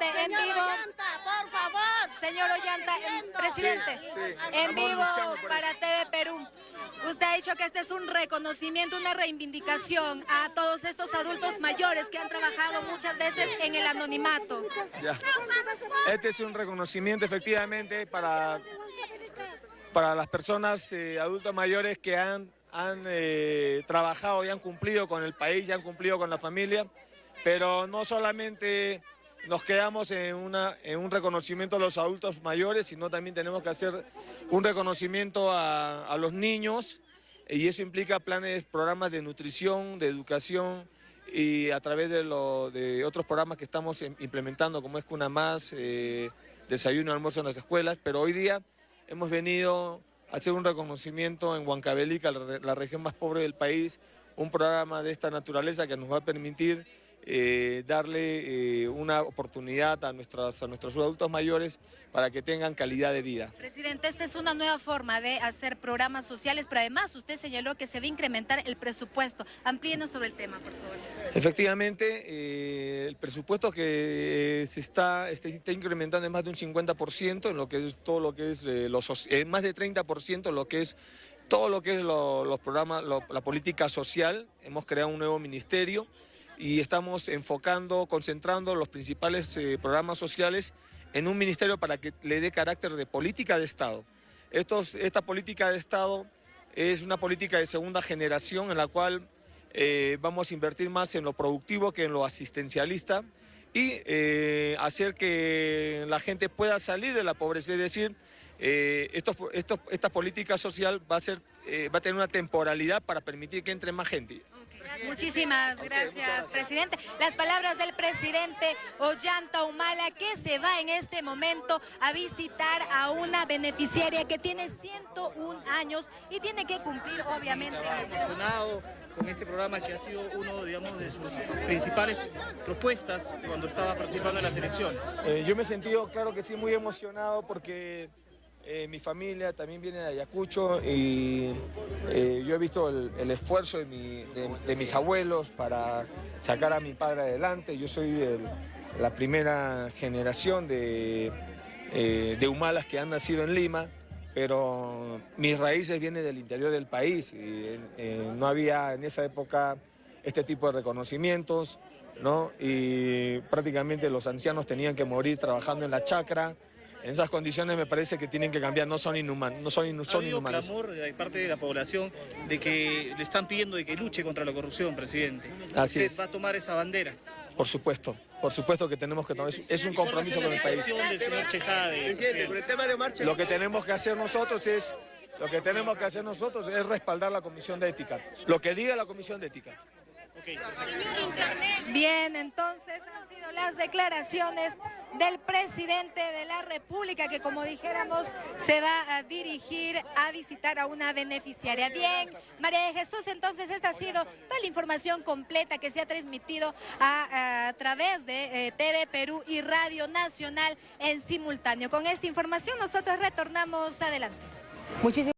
presidente, en vivo. por favor. Señor Ollanta, en- presidente, en vivo para TV Perú. Usted ha dicho que este es un reconocimiento, una reivindicación a todos estos adultos mayores que han trabajado muchas veces en el anonimato. Ya. Este es un reconocimiento efectivamente para, para las personas eh, adultos mayores que han, han eh, trabajado y han cumplido con el país, y han cumplido con la familia, pero no solamente nos quedamos en, un reconocimiento a los adultos mayores, sino también tenemos que hacer un reconocimiento a, los niños y eso implica planes, programas de nutrición, de educación, y a través de, otros programas que estamos em- implementando, como es Cuna Más, eh, desayuno, almuerzo en las escuelas, pero hoy día hemos venido a hacer un reconocimiento en Huancavelica, la, la región más pobre del país, un programa de esta naturaleza que nos va a permitir eh, darle eh, una oportunidad a, nuestras, a nuestros adultos mayores para que tengan calidad de vida. Presidente, esta es una nueva forma de hacer programas sociales, pero además usted señaló que se va a incrementar el presupuesto. Amplíenos sobre el tema, por favor. Efectivamente, eh, el presupuesto que se está, este- está incrementando en más de un 50% en lo que es todo lo que es lo soci- en más de 30% en lo que es todo lo que es lo- los programas, lo- la política social. Hemos creado un nuevo ministerio y estamos enfocando, concentrando los principales eh, programas sociales en un ministerio para que le dé carácter de política de Estado. Esta política de Estado es una política de segunda generación en la cual eh, vamos a invertir más en lo productivo que en lo asistencialista y eh, hacer que la gente pueda salir de la pobreza. Es decir, eh, esta política social va a, ser, va a tener una temporalidad para permitir que entre más gente. Muchísimas gracias, presidente. Las palabras del presidente Ollanta Humala, que se va en este momento a visitar a una beneficiaria que tiene 101 años y tiene que cumplir, obviamente. emocionado con este programa que ha sido uno, digamos, de sus principales propuestas cuando estaba participando en las elecciones. Eh, yo me he sentido, claro que sí, muy emocionado porque eh, mi familia también viene de Ayacucho y eh, yo he visto el, esfuerzo de, mi- de- de mis abuelos para sacar a mi padre adelante. Yo soy la primera generación de, eh, de humalas que han nacido en Lima, pero mis raíces vienen del interior del país y eh, no había en esa época este tipo de reconocimientos. ¿no? Y prácticamente los ancianos tenían que morir trabajando en la chacra. En esas condiciones me parece que tienen que cambiar, no son inhumanos, no son, Ha inhumanos. clamor de parte de la población de que le están pidiendo de que luche contra la corrupción, presidente. Así ¿Usted es. va a tomar esa bandera? Por supuesto, por supuesto que tenemos que tomar, es- es un compromiso con el país. Lo que tenemos que hacer nosotros es, lo que tenemos que hacer nosotros es respaldar la comisión de ética, lo que diga la comisión de ética. Bien, entonces han sido las declaraciones del presidente de la República que como dijéramos se va a dirigir a visitar a una beneficiaria. Bien, María de Jesús, entonces esta ha sido toda la información completa que se ha transmitido a, través de eh, TV Perú y Radio Nacional en simultáneo. Con esta información nosotros retornamos adelante. Muchísimas